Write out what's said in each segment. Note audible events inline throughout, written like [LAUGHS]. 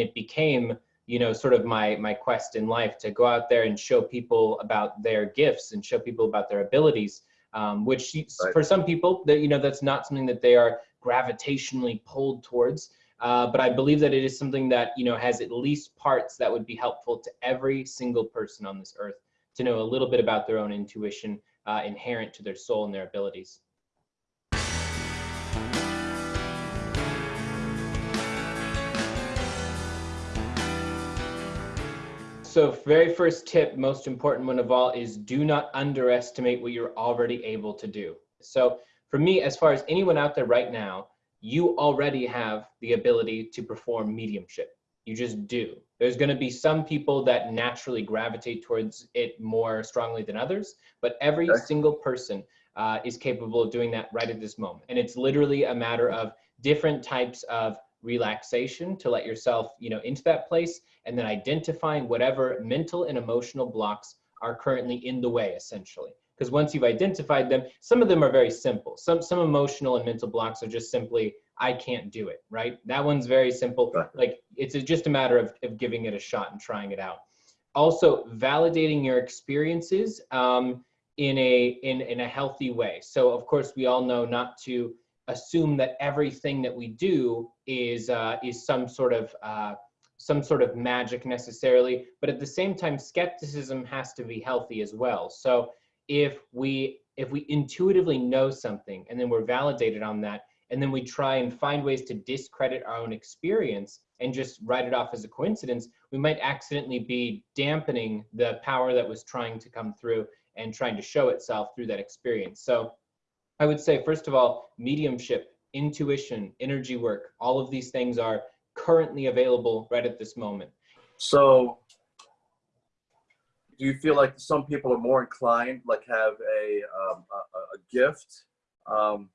it became you know sort of my my quest in life to go out there and show people about their gifts and show people about their abilities um, which right. for some people that you know that's not something that they are gravitationally pulled towards uh, but i believe that it is something that you know has at least parts that would be helpful to every single person on this earth to know a little bit about their own intuition uh, inherent to their soul and their abilities So very first tip, most important one of all is do not underestimate what you're already able to do. So for me, as far as anyone out there right now, you already have the ability to perform mediumship. You just do. There's going to be some people that naturally gravitate towards it more strongly than others, but every okay. single person uh, is capable of doing that right at this moment. And it's literally a matter of different types of relaxation to let yourself, you know, into that place and then identifying whatever mental and emotional blocks are currently in the way essentially. Because once you've identified them, some of them are very simple. Some some emotional and mental blocks are just simply I can't do it, right? That one's very simple. Like it's just a matter of, of giving it a shot and trying it out. Also, validating your experiences um, in a in in a healthy way. So of course, we all know not to assume that everything that we do is uh, is some sort of uh, some sort of magic necessarily, but at the same time, skepticism has to be healthy as well. So if we if we intuitively know something and then we're validated on that, and then we try and find ways to discredit our own experience and just write it off as a coincidence, we might accidentally be dampening the power that was trying to come through and trying to show itself through that experience. So I would say, first of all, mediumship, intuition, energy work, all of these things are currently available right at this moment. So do you feel like some people are more inclined, like have a, um, a, a, gift? Um,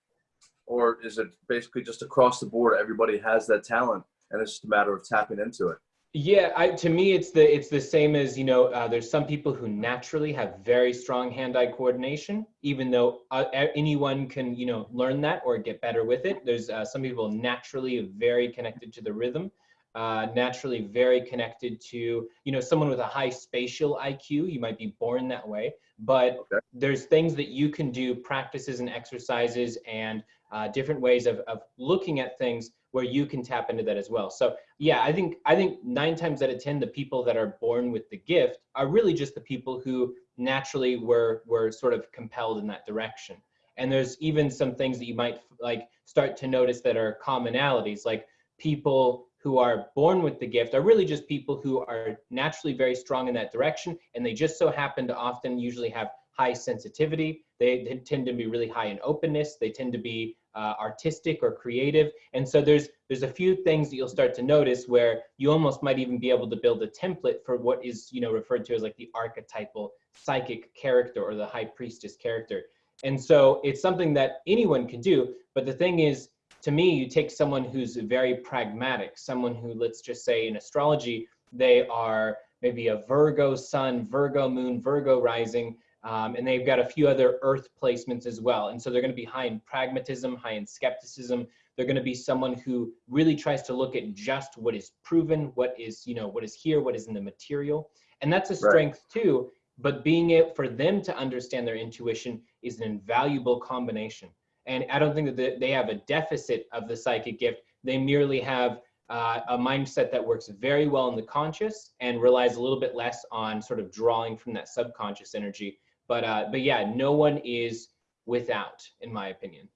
or is it basically just across the board, everybody has that talent and it's just a matter of tapping into it? Yeah, I, to me, it's the it's the same as you know. Uh, there's some people who naturally have very strong hand-eye coordination, even though uh, anyone can you know learn that or get better with it. There's uh, some people naturally very connected to the rhythm, uh, naturally very connected to you know someone with a high spatial IQ. You might be born that way, but okay. there's things that you can do, practices and exercises, and uh, different ways of of looking at things where you can tap into that as well. So yeah, I think I think nine times out of ten, the people that are born with the gift are really just the people who naturally were were sort of compelled in that direction. And there's even some things that you might like start to notice that are commonalities, like people who are born with the gift are really just people who are naturally very strong in that direction, and they just so happen to often usually have high sensitivity. They, they tend to be really high in openness. They tend to be uh, artistic or creative. And so there's there's a few things that you'll start to notice where you almost might even be able to build a template for what is you know referred to as like the archetypal psychic character or the high priestess character. And so it's something that anyone can do. But the thing is, to me, you take someone who's very pragmatic, someone who let's just say in astrology, they are maybe a Virgo sun, Virgo moon, Virgo rising, um, and they've got a few other earth placements as well. And so they're going to be high in pragmatism, high in skepticism. They're going to be someone who really tries to look at just what is proven, what is, you know, what is here, what is in the material. And that's a strength right. too. But being it for them to understand their intuition is an invaluable combination. And I don't think that they have a deficit of the psychic gift. They merely have uh, a mindset that works very well in the conscious and relies a little bit less on sort of drawing from that subconscious energy but uh, but yeah, no one is without, in my opinion.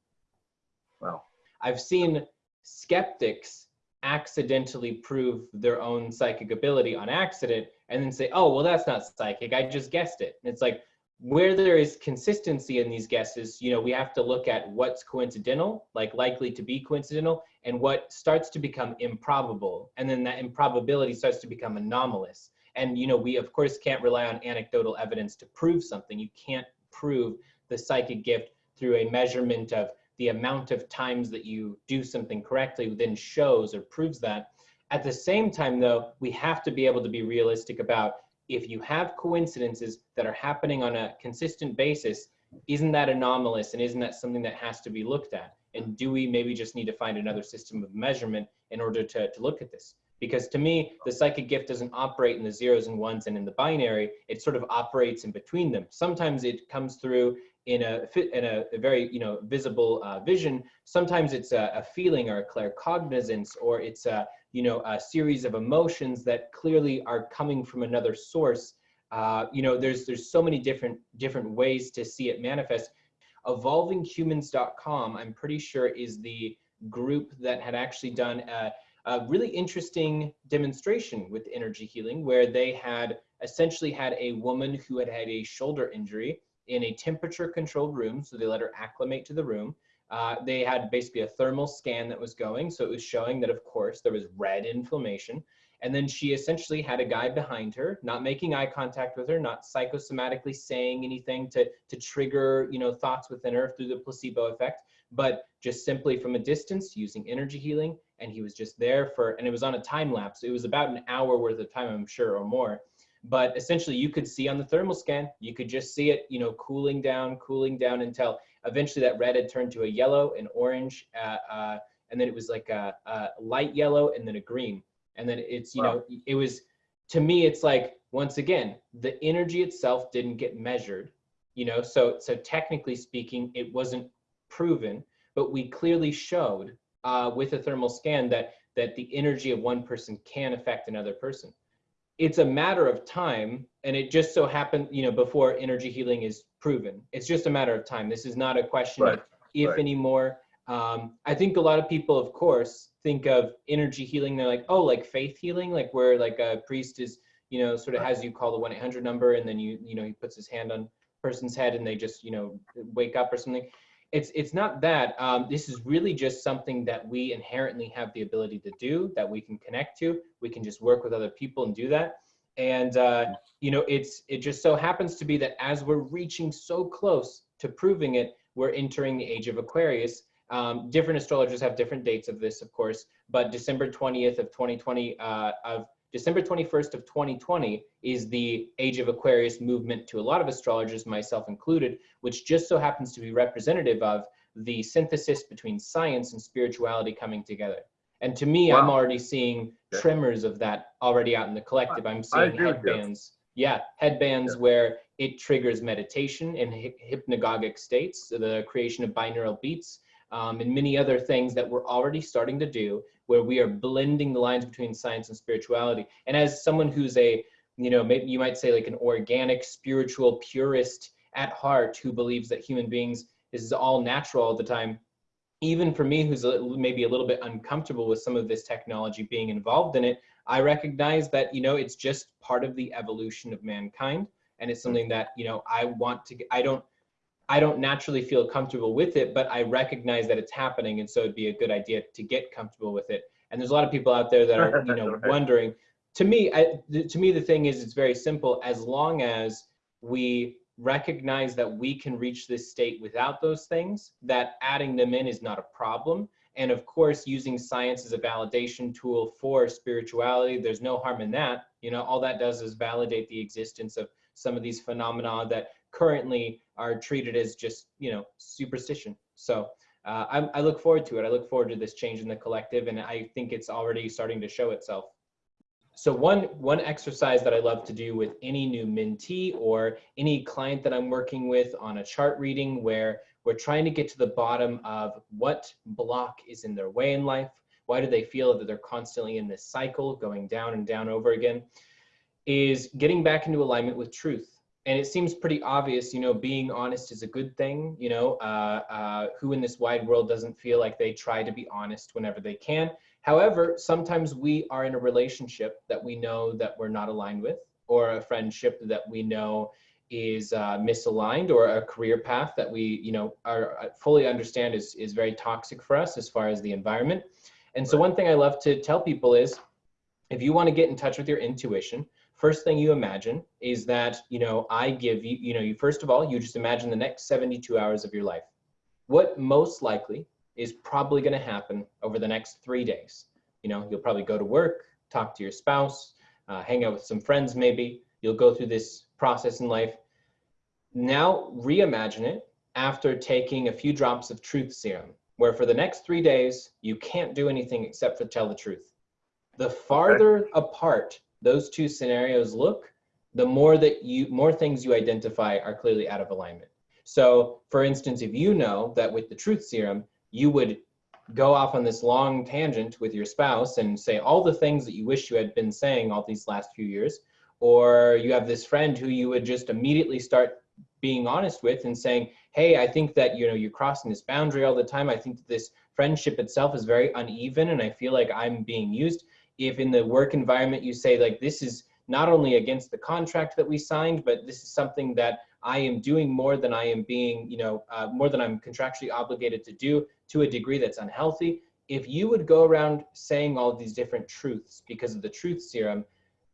Wow. I've seen skeptics accidentally prove their own psychic ability on accident and then say, oh, well, that's not psychic. I just guessed it. And it's like, where there is consistency in these guesses, you know, we have to look at what's coincidental, like likely to be coincidental, and what starts to become improbable. And then that improbability starts to become anomalous and you know we of course can't rely on anecdotal evidence to prove something. You can't prove the psychic gift through a measurement of the amount of times that you do something correctly then shows or proves that. At the same time though we have to be able to be realistic about if you have coincidences that are happening on a consistent basis isn't that anomalous and isn't that something that has to be looked at? And do we maybe just need to find another system of measurement in order to, to look at this Because to me, the psychic gift doesn't operate in the zeros and ones and in the binary. It sort of operates in between them. Sometimes it comes through in a in a, a very you know visible uh, vision. Sometimes it's a, a feeling or a claircognizance, or it's a you know a series of emotions that clearly are coming from another source. Uh, you know, there's there's so many different different ways to see it manifest. EvolvingHumans.com, I'm pretty sure, is the group that had actually done a, a really interesting demonstration with energy healing, where they had essentially had a woman who had had a shoulder injury in a temperature controlled room. So they let her acclimate to the room. Uh, they had basically a thermal scan that was going. So it was showing that, of course, there was red inflammation. And then she essentially had a guy behind her, not making eye contact with her, not psychosomatically saying anything to, to trigger, you know, thoughts within her through the placebo effect, but just simply from a distance using energy healing. And he was just there for, and it was on a time lapse. It was about an hour worth of time, I'm sure, or more but essentially you could see on the thermal scan you could just see it you know cooling down cooling down until eventually that red had turned to a yellow an orange uh, uh, and then it was like a, a, light yellow and then a green and then it's you wow. know it was to me it's like once again the energy itself didn't get measured you know so so technically speaking it wasn't proven but we clearly showed uh, with a thermal scan that that the energy of one person can affect another person. It's a matter of time and it just so happened you know before energy healing is proven. It's just a matter of time. This is not a question right. of if right. anymore. Um, i think a lot of people of course think of energy healing they're like oh like faith healing? Like where like a priest is you know sort of has you call the 1-800 number and then you you know he puts his hand on person's head and they just you know wake up or something it's it's not that um, this is really just something that we inherently have the ability to do that we can connect to. We can just work with other people and do that. And uh, you know it's it just so happens to be that as we're reaching so close to proving it we're entering the age of aquarius. Um, different astrologers have different dates of this of course but december 20th of 2020 uh, of December 21st of 2020 is the Age of Aquarius movement to a lot of astrologers, myself included, which just so happens to be representative of the synthesis between science and spirituality coming together. And to me, wow. I'm already seeing yeah. tremors of that already out in the collective. I'm seeing headbands. Yeah, headbands yeah. where it triggers meditation in hypnagogic states, the creation of binaural beats, um, and many other things that we're already starting to do where we are blending the lines between science and spirituality. And as someone who's a, you know, maybe you might say like an organic, spiritual purist at heart who believes that human beings is all natural all the time, even for me, who's a, maybe a little bit uncomfortable with some of this technology being involved in it, I recognize that, you know, it's just part of the evolution of mankind. And it's something that, you know, I want to, I don't, I don't naturally feel comfortable with it, but I recognize that it's happening. And so it'd be a good idea to get comfortable with it. And there's a lot of people out there that are, you know, [LAUGHS] wondering. To me, I, to me, the thing is, it's very simple. As long as we recognize that we can reach this state without those things, that adding them in is not a problem. And of course, using science as a validation tool for spirituality, there's no harm in that. You know, all that does is validate the existence of some of these phenomena that currently are treated as just you know superstition. So uh, I, I look forward to it. I look forward to this change in the collective, and I think it's already starting to show itself. So one one exercise that I love to do with any new mentee or any client that I'm working with on a chart reading where we're trying to get to the bottom of what block is in their way in life. Why do they feel that they're constantly in this cycle going down and down over again? Is getting back into alignment with truth and it seems pretty obvious, you know, being honest is a good thing. You know, uh, uh, who in this wide world doesn't feel like they try to be honest whenever they can? However, sometimes we are in a relationship that we know that we're not aligned with, or a friendship that we know is uh, misaligned, or a career path that we, you know, are uh, fully understand is is very toxic for us as far as the environment. And so, one thing I love to tell people is, if you want to get in touch with your intuition, first thing you imagine is that, you know, I give you, you know, you first of all, you just imagine the next 72 hours of your life. What most likely is probably going to happen over the next three days. You know, you'll probably go to work, talk to your spouse, uh, hang out with some friends maybe. You'll go through this process in life. Now reimagine it after taking a few drops of truth serum, where for the next three days, you can't do anything except for tell the truth. The farther apart those two scenarios look, the more that you more things you identify are clearly out of alignment. So, for instance, if you know that with the truth serum, you would go off on this long tangent with your spouse and say all the things that you wish you had been saying all these last few years, or you have this friend who you would just immediately start being honest with and saying, "Hey, I think that you know you're crossing this boundary all the time. I think that this friendship itself is very uneven, and I feel like I'm being used." If in the work environment you say like, "This is not only against the contract that we signed, but this is something that I am doing more than I am being, you know, uh, more than I'm contractually obligated to do to a degree that's unhealthy." If you would go around saying all these different truths because of the truth serum,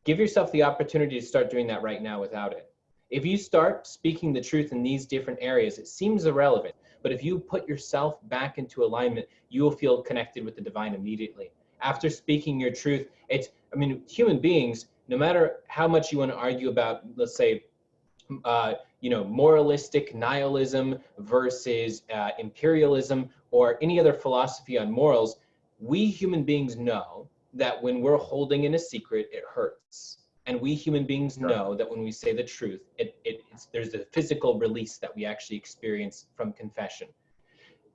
give yourself the opportunity to start doing that right now without it. If you start speaking the truth in these different areas, it seems irrelevant, but if you put yourself back into alignment, you will feel connected with the divine immediately. After speaking your truth, it's, I mean, human beings, no matter how much you want to argue about, let's say, uh, you know, moralistic nihilism versus uh, imperialism or any other philosophy on morals, we human beings know that when we're holding in a secret, it hurts. And we human beings know that when we say the truth, it, it, there's a physical release that we actually experience from confession.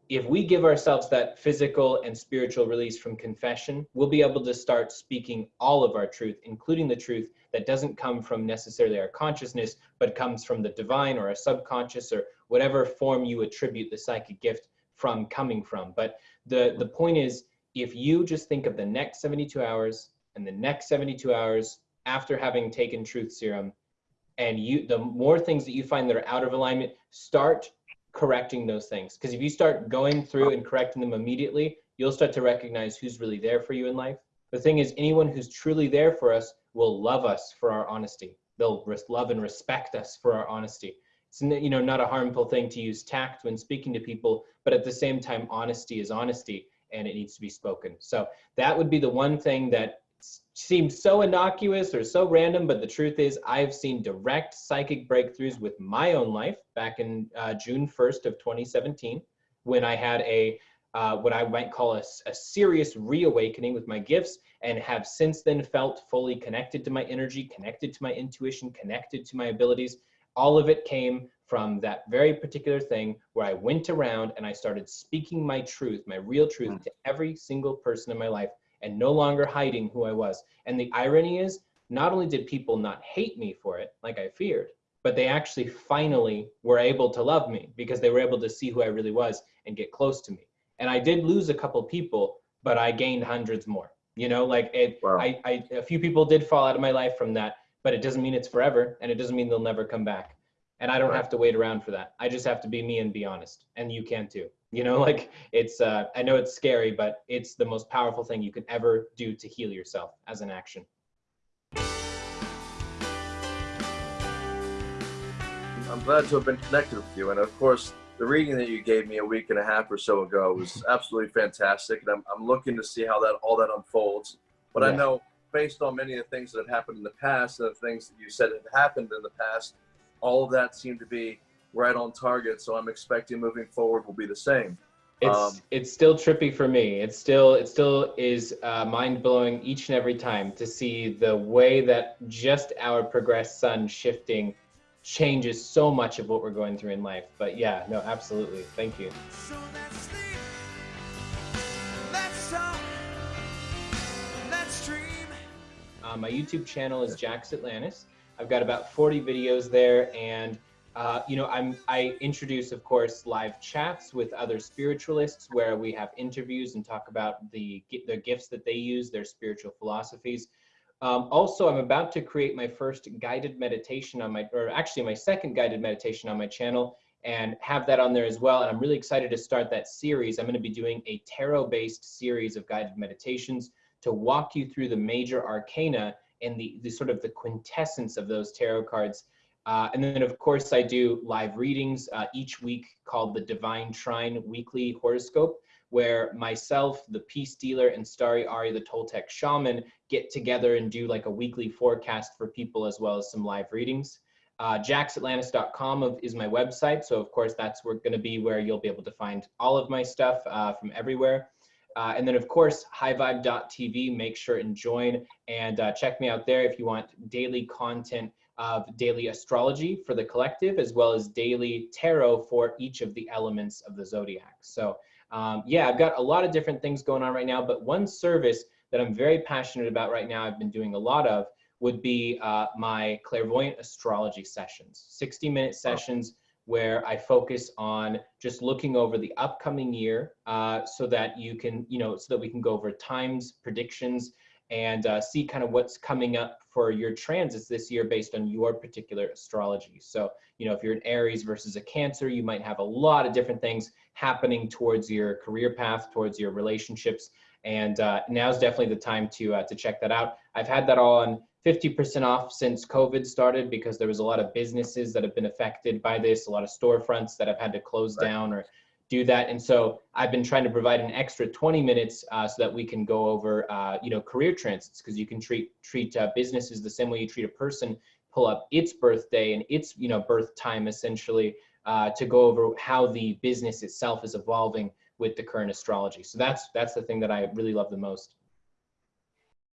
If we give ourselves that physical and spiritual release from confession, we'll be able to start speaking all of our truth, including the truth that doesn't come from necessarily our consciousness, but comes from the divine or a subconscious or whatever form you attribute the psychic gift from coming from. But the, the point is, if you just think of the next 72 hours and the next 72 hours after having taken truth serum and you the more things that you find that are out of alignment start correcting those things. Because if you start going through and correcting them immediately you'll start to recognize who's really there for you in life. The thing is anyone who's truly there for us will love us for our honesty. They'll love and respect us for our honesty. It's you know not a harmful thing to use tact when speaking to people but at the same time honesty is honesty and it needs to be spoken. So that would be the one thing that seems so innocuous or so random, but the truth is I've seen direct psychic breakthroughs with my own life back in uh, June 1st of 2017 when I had a uh, what I might call a, a serious reawakening with my gifts and have since then felt fully connected to my energy, connected to my intuition, connected to my abilities. All of it came from that very particular thing where I went around and I started speaking my truth, my real truth mm. to every single person in my life and no longer hiding who I was. And the irony is, not only did people not hate me for it, like I feared, but they actually finally were able to love me because they were able to see who I really was and get close to me. And I did lose a couple people, but I gained hundreds more. You know, like it, wow. I, I, a few people did fall out of my life from that, but it doesn't mean it's forever and it doesn't mean they'll never come back and I don't right. have to wait around for that. I just have to be me and be honest, and you can too. You know, [LAUGHS] like it's. Uh, I know it's scary, but it's the most powerful thing you can ever do to heal yourself as an action. I'm glad to have been connected with you, and of course, the reading that you gave me a week and a half or so ago was [LAUGHS] absolutely fantastic, and I'm, I'm looking to see how that all that unfolds. But yeah. I know, based on many of the things that have happened in the past, and the things that you said have happened in the past, all of that seemed to be right on target. So I'm expecting moving forward will be the same. It's um, it's still trippy for me. It's still it still is uh, mind blowing each and every time to see the way that just our progressed sun shifting changes so much of what we're going through in life. But yeah, no, absolutely. Thank you. So let's let's talk, let's uh, my YouTube channel is Jax Atlantis. I've got about 40 videos there and uh, you know, I'm, I introduce, of course, live chats with other spiritualists where we have interviews and talk about the, the gifts that they use, their spiritual philosophies. Um, also, I'm about to create my first guided meditation on my, or actually my second guided meditation on my channel and have that on there as well. And I'm really excited to start that series. I'm going to be doing a tarot-based series of guided meditations to walk you through the major arcana and the, the sort of the quintessence of those tarot cards. Uh, and then of course I do live readings uh, each week called the Divine Trine Weekly Horoscope, where myself, the Peace Dealer, and Starry Ari, the Toltec Shaman, get together and do like a weekly forecast for people as well as some live readings. Uh, jaxatlantis.com is my website, so of course that's going to be where you'll be able to find all of my stuff uh, from everywhere. Uh, and then, of course, highvibe.tv. Make sure and join and uh, check me out there if you want daily content of daily astrology for the collective, as well as daily tarot for each of the elements of the zodiac. So, um, yeah, I've got a lot of different things going on right now, but one service that I'm very passionate about right now, I've been doing a lot of, would be uh, my clairvoyant astrology sessions, 60 minute sessions where I focus on just looking over the upcoming year uh, so that you can, you know, so that we can go over times, predictions, and uh, see kind of what's coming up for your transits this year based on your particular astrology. So, you know, if you're an Aries versus a Cancer, you might have a lot of different things happening towards your career path, towards your relationships. And uh, now's definitely the time to, uh, to check that out. I've had that all on 50% off since COVID started because there was a lot of businesses that have been affected by this, a lot of storefronts that have had to close Right. down or do that. And so I've been trying to provide an extra 20 minutes uh, so that we can go over, uh, you know, career transits because you can treat treat uh, businesses the same way you treat a person. Pull up its birthday and its, you know, birth time essentially uh, to go over how the business itself is evolving with the current astrology. So that's that's the thing that I really love the most.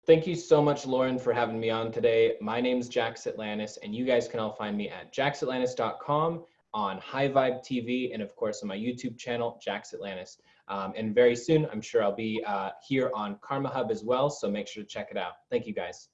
Thank you so much, Lauren, for having me on today. My name is Jax Atlantis, and you guys can all find me at jaxatlantis.com, on High Vibe TV, and of course on my YouTube channel, Jax Atlantis. Um, and very soon, I'm sure I'll be uh, here on Karma Hub as well, so make sure to check it out. Thank you, guys.